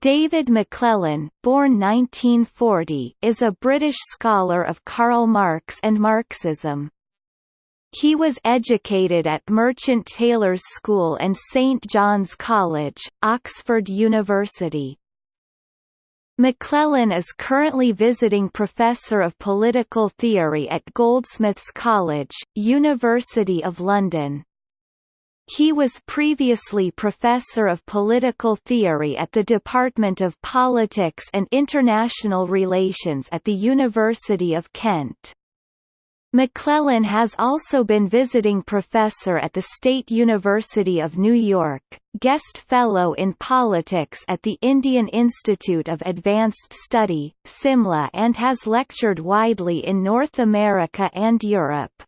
David McLellan, born 1940, is a British scholar of Karl Marx and Marxism. He was educated at Merchant Taylors' School and St John's College, Oxford University. McLellan is currently visiting Professor of Political Theory at Goldsmiths College, University of London. He was previously Professor of Political Theory at the Department of Politics and International Relations at the University of Kent. McLellan has also been visiting professor at the State University of New York, guest fellow in politics at the Indian Institute of Advanced Study, Simla and has lectured widely in North America and Europe.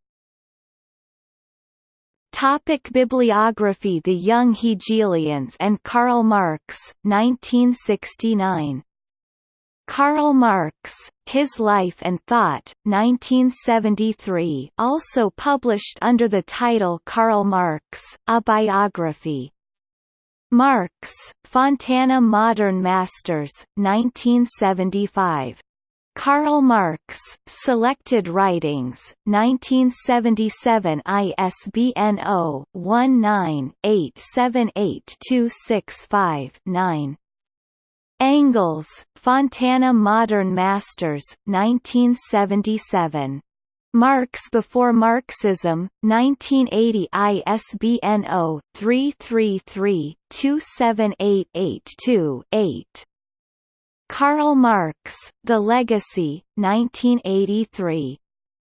Topic Bibliography The Young Hegelians and Karl Marx, 1969. Karl Marx, His Life and Thought, 1973 also published under the title Karl Marx, A Biography. Marx, Fontana Modern Masters, 1975. Karl Marx, Selected Writings, 1977 ISBN 0-19-878265-9. Engels, Fontana Modern Masters, 1977. Marx Before Marxism, 1980 ISBN 0-333-27882-8. Karl Marx, The Legacy, 1983.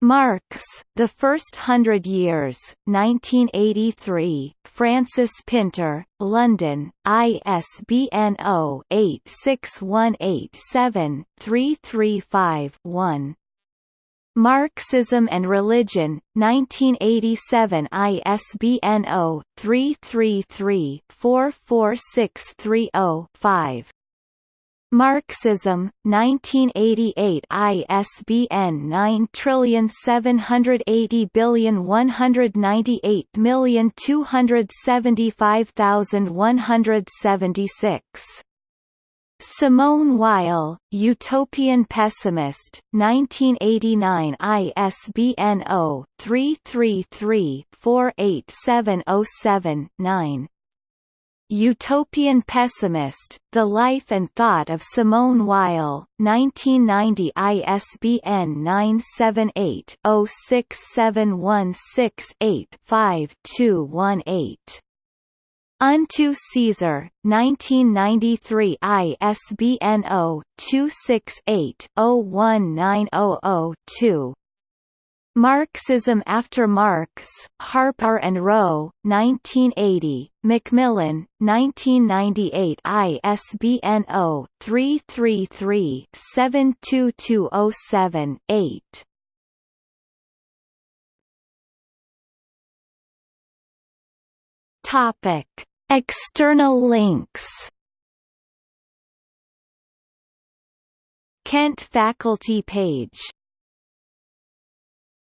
Marx, The First Hundred Years, 1983, Frances Pinter, London, ISBN 0-86187-335-1. Marxism and Religion, 1987 ISBN 0-333-44630-5. Marxism, 1988 ISBN 9780198275176. Simone Weil, Utopian Pessimist, 1989 ISBN 0-333-48707-9. Utopian Pessimist, The Life and Thought of Simone Weil, 1990 ISBN 978-067168-5218. Unto Caesar, 1993 ISBN 0-268-01900-2. Marxism After Marx, Harper and Row, 1980, Macmillan, 1998 ISBN 0-333-72207-8. Topic. External links Kent faculty page